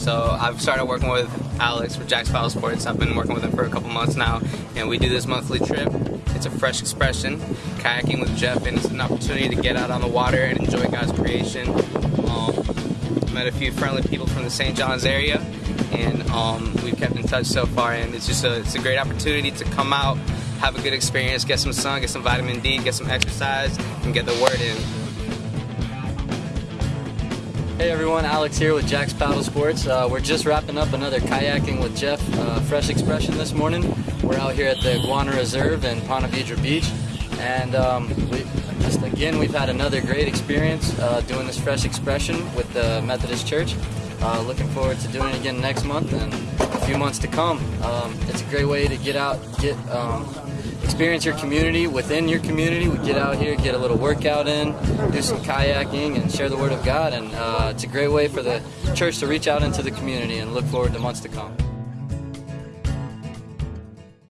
So I've started working with Alex for Jack's Paddle Sports. I've been working with him for a couple months now, and we do this monthly trip. It's a fresh expression, kayaking with Jeff, and it's an opportunity to get out on the water and enjoy God's creation. Um, met a few friendly people from the St. John's area, and um, we've kept in touch so far. And it's just a, it's a great opportunity to come out, have a good experience, get some sun, get some vitamin D, get some exercise, and get the word in. Hey everyone, Alex here with Jack's Paddle Sports. Uh, we're just wrapping up another kayaking with Jeff uh, fresh expression this morning. We're out here at the Guana Reserve in Ponte Vedra Beach, and um, we just again we've had another great experience uh, doing this fresh expression with the Methodist Church. Uh, looking forward to doing it again next month and a few months to come. Um, it's a great way to get out, get um, experience your community within your community. We get out here, get a little workout in, do some kayaking, and share the Word of God. And uh, it's a great way for the church to reach out into the community and look forward to months to come.